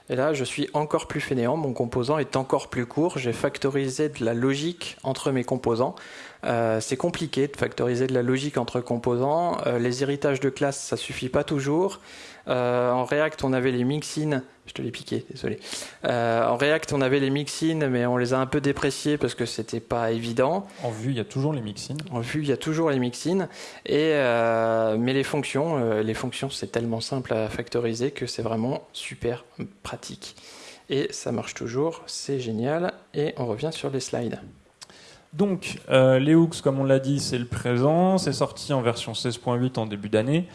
Et là, je suis encore plus fainéant. Mon composant est encore plus court. J'ai factorisé de la logique entre mes composants. Euh, c'est compliqué de factoriser de la logique entre composants. Euh, les héritages de classe, ça suffit pas toujours. Euh, en React, on avait les mixins. Je te l'ai piqué, désolé. en React, on avait les mixins, mais on les a un peu dépréciés parce que c'était pas évident. En vue, il y a toujours les mixins. En vue, il y a toujours les mixins. Et mais les fonctions, les fonctions, c'est tellement simple à factoriser que c'est vraiment super pratique. Et ça marche toujours, c'est génial. Et on revient sur les slides. Donc, euh, les hooks, comme on l'a dit, c'est le présent. C'est sorti en version 16.8 en début d'année.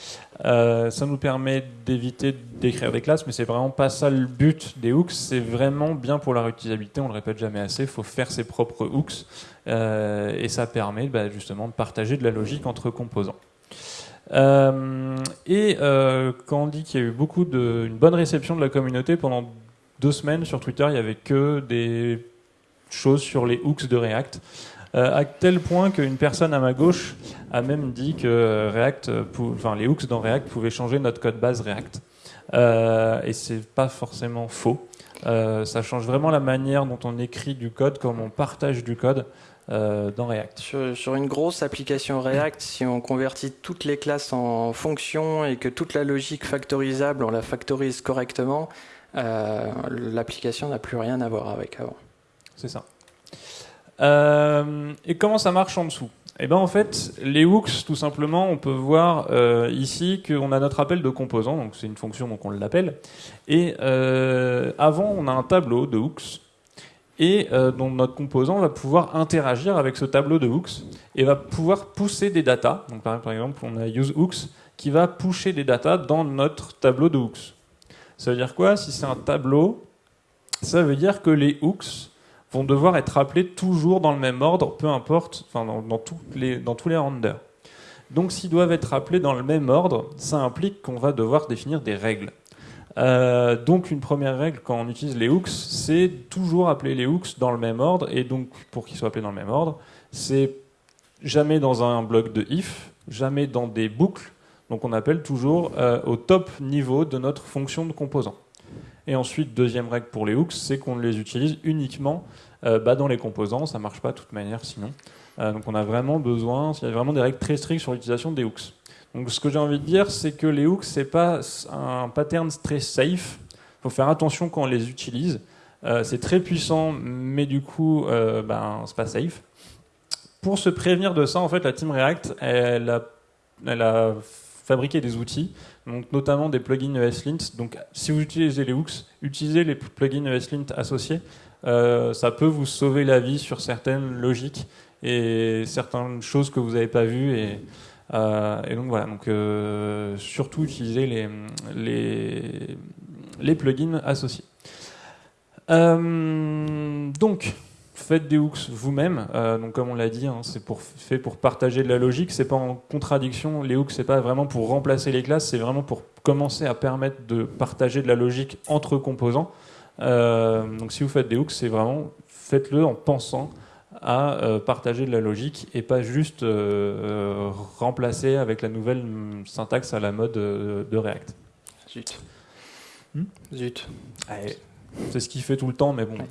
Euh, ça nous permet d'éviter d'écrire des classes, mais c'est vraiment pas ça le but des hooks. C'est vraiment bien pour la réutilisabilité. On le répète jamais assez. Il faut faire ses propres hooks, euh, et ça permet bah, justement de partager de la logique entre composants. et quand on dit qu'il y a eu beaucoup de, une bonne réception de la communauté pendant deux semaines sur Twitter, il y avait que des choses sur les hooks de React. Euh, à tel point qu'une personne à ma gauche a même dit que React, enfin, les hooks dans React pouvaient changer notre code base React. Euh, et c'est pas forcément faux. Euh, ça change vraiment la manière dont on écrit du code, comment on partage du code euh, dans React. Sur, une grosse application React, si on convertit toutes les classes en fonctions et que toute la logique factorisable, on la factorise correctement, l'application n'a plus rien à voir avec avant. C'est ça. Euh, et comment ça marche en dessous? Eh ben en fait, les hooks, tout simplement, on peut voir euh, ici qu'on a notre appel de composant, donc c'est une fonction, donc on l'appelle. Et euh, avant, on a un tableau de hooks, et dont notre composant va pouvoir interagir avec ce tableau de hooks et va pouvoir pousser des datas. Donc par exemple, on a useHooks qui va pusher des datas dans notre tableau de hooks. Ça veut dire quoi? Si c'est un tableau, ça veut dire que les hooks vont devoir être appelés toujours dans le même ordre, peu importe, enfin dans, tous les, dans tous les renders. Donc s'ils doivent être appelés dans le même ordre, ça implique qu'on va devoir définir des règles. Euh, donc une première règle quand on utilise les hooks, c'est toujours appeler les hooks dans le même ordre, et donc pour qu'ils soient appelés dans le même ordre, c'est jamais dans un bloc de if, jamais dans des boucles, donc on appelle toujours euh, au top niveau de notre fonction de composant. Et ensuite, deuxième règle pour les hooks, c'est qu'on les utilise uniquement euh, bah, dans les composants, ça marche pas de toute manière sinon. Euh, donc on a vraiment besoin, il y a vraiment des règles très strictes sur l'utilisation des hooks. Donc ce que j'ai envie de dire, c'est que les hooks, c'est pas un pattern très safe. Il faut faire attention quand on les utilise. Euh, c'est très puissant, mais du coup, ben, c'est pas safe. Pour se prévenir de ça, en fait, la team React, elle a fabriqué des outils, donc notamment des plugins ESLint. Donc, si vous utilisez les hooks, utilisez les plugins ESLint associés. Euh, ça peut vous sauver la vie sur certaines logiques et certaines choses que vous n'avez pas vues. Et, euh, et donc voilà, donc euh, surtout utiliser les, les, plugins associés. Donc, faites des hooks vous-même. Euh, donc, comme on l'a dit, hein, c'est pour, fait pour partager de la logique. C'est pas en contradiction. Les hooks, c'est pas vraiment pour remplacer les classes. C'est vraiment pour commencer à permettre de partager de la logique entre composants. Euh, donc, si vous faites des hooks, c'est vraiment faites-le en pensant à euh, partager de la logique et pas juste euh, remplacer avec la nouvelle syntaxe à la mode euh, de React. Zut. Hmm Zut. C'est ce qu'il fait tout le temps, mais bon. Ouais.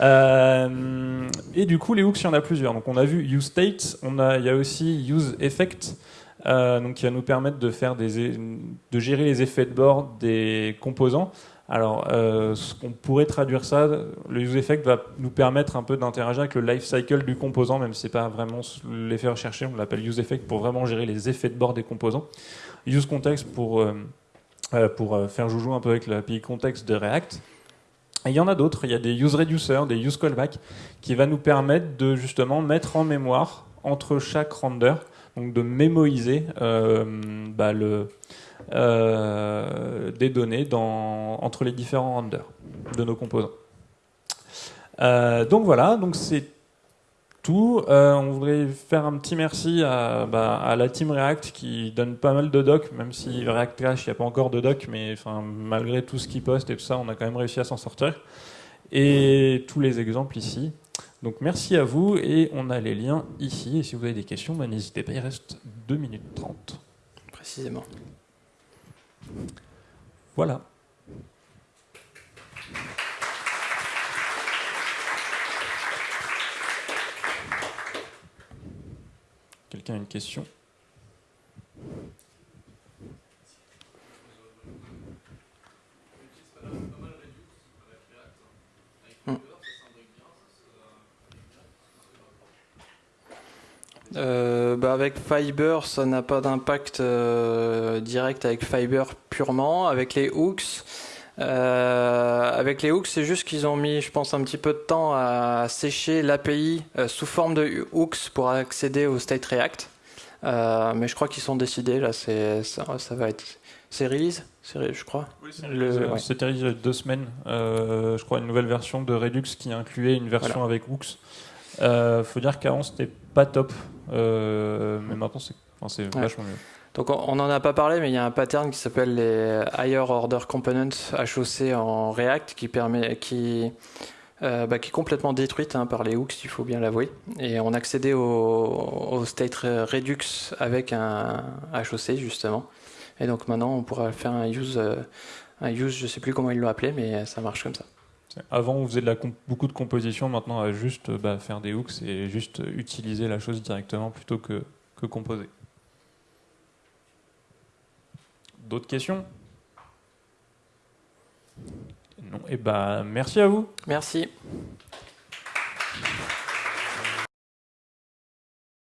Euh, et du coup, les hooks, il y en a plusieurs. Donc, on a vu useState, on a, il y a aussi useEffect, euh, donc qui va nous permettre de faire de gérer les effets de bord des composants. Alors, euh, ce qu'on pourrait traduire ça, le useEffect va nous permettre un peu d'interagir avec le life cycle du composant, même si c'est pas vraiment l'effet recherché. On l'appelle useEffect pour vraiment gérer les effets de bord des composants. UseContext pour euh, pour faire joujou un peu avec l'API context de React. Et il y en a d'autres, il y a des use reducers, des use callback, qui va nous permettre de justement mettre en mémoire entre chaque render, donc de mémoiser euh, bah, euh, des données entre les différents renders de nos composants. Euh, donc voilà, donc c'est tout. Euh, on voudrait faire un petit merci à, bah, à la team React qui donne pas mal de docs, même si React Crash, il n'y a pas encore de docs, mais enfin, malgré tout ce qu'ils postent et tout ça, on a quand même réussi à s'en sortir. Et tous les exemples ici. Donc merci à vous et on a les liens ici. Et si vous avez des questions, bah, n'hésitez pas, il reste 2 minutes 30. Précisément. Voilà. Une question Euh, bah avec Fiber, ça n'a pas d'impact euh, direct avec Fiber purement. Avec les hooks, euh, avec les hooks, c'est juste qu'ils ont mis, je pense, un petit peu de temps à sécher l'API euh, sous forme de hooks pour accéder au State React. Euh, mais je crois qu'ils sont décidés là. C'est ça, ça va être c'est release, je crois. Ouais. C'était il y a deux semaines, euh, je crois, une nouvelle version de Redux qui incluait une version avec hooks. Euh, faut dire qu'avant c'était pas top, euh, mais maintenant c'est enfin, Ouais. vachement mieux. Donc on- n'en a pas parlé, mais il y a un pattern qui s'appelle les Higher Order Components HOC en React qui permet, qui, euh, bah, qui est complètement détruite hein, par les hooks, il faut bien l'avouer. Et on accédait au, state Redux avec un HOC justement. Et donc maintenant on pourra faire un use, euh, un use, je sais plus comment ils l'ont appelé, mais ça marche comme ça. Avant, on faisait de la beaucoup de composition. Maintenant, va juste bah, faire des hooks et juste utiliser la chose directement plutôt que, que composer. D'autres questions? Non. Et bah, merci à vous. Merci.